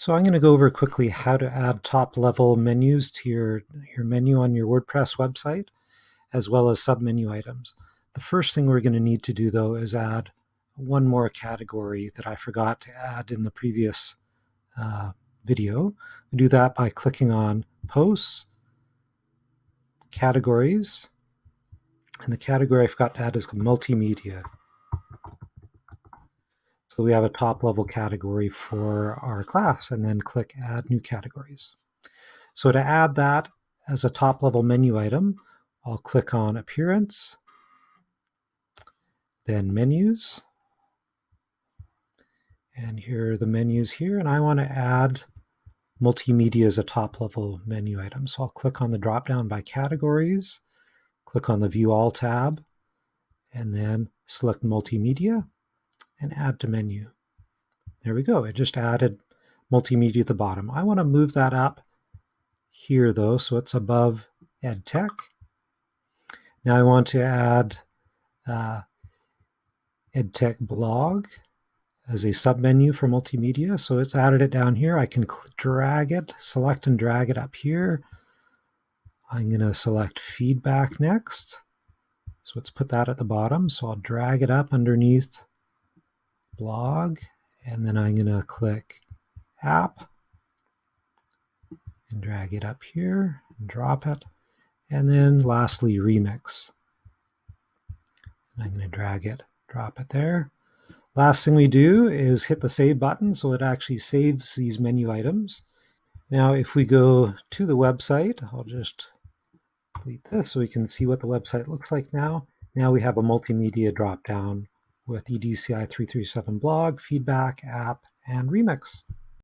So I'm going to go over quickly how to add top-level menus to your, your menu on your WordPress website, as well as submenu items. The first thing we're going to need to do, though, is add one more category that I forgot to add in the previous uh, video. We do that by clicking on Posts, Categories, and the category I forgot to add is Multimedia. So we have a top level category for our class and then click add new categories. So to add that as a top level menu item, I'll click on appearance, then menus, and here are the menus here, and I want to add multimedia as a top level menu item. So I'll click on the drop down by categories, click on the view all tab, and then select multimedia and add to menu. There we go. It just added multimedia at the bottom. I want to move that up here though, so it's above EdTech. Now I want to add uh, EdTech blog as a submenu for multimedia. So it's added it down here. I can drag it, select and drag it up here. I'm going to select feedback next. So let's put that at the bottom. So I'll drag it up underneath blog, and then I'm going to click app and drag it up here and drop it. And then lastly, remix. And I'm going to drag it, drop it there. Last thing we do is hit the save button so it actually saves these menu items. Now if we go to the website, I'll just delete this so we can see what the website looks like now. Now we have a multimedia drop down with EDCI 337 blog, feedback, app, and remix.